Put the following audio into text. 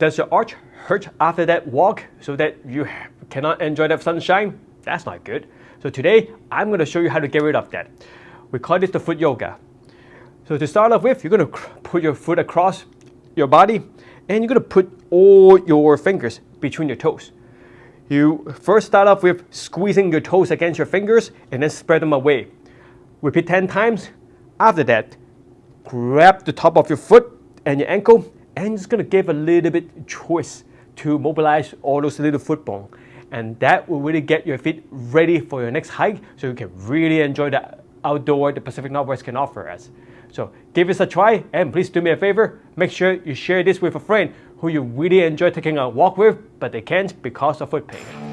Does your arch hurt after that walk so that you cannot enjoy the sunshine? That's not good. So today, I'm going to show you how to get rid of that. We call this the foot yoga. So to start off with, you're going to put your foot across your body and you're going to put all your fingers between your toes. You first start off with squeezing your toes against your fingers and then spread them away. Repeat 10 times. After that, grab the top of your foot and your ankle and it's going to give a little bit choice to mobilize all those little foot bones. And that will really get your feet ready for your next hike so you can really enjoy the outdoor the Pacific Northwest can offer us. So give this a try and please do me a favor, make sure you share this with a friend who you really enjoy taking a walk with but they can't because of foot pain.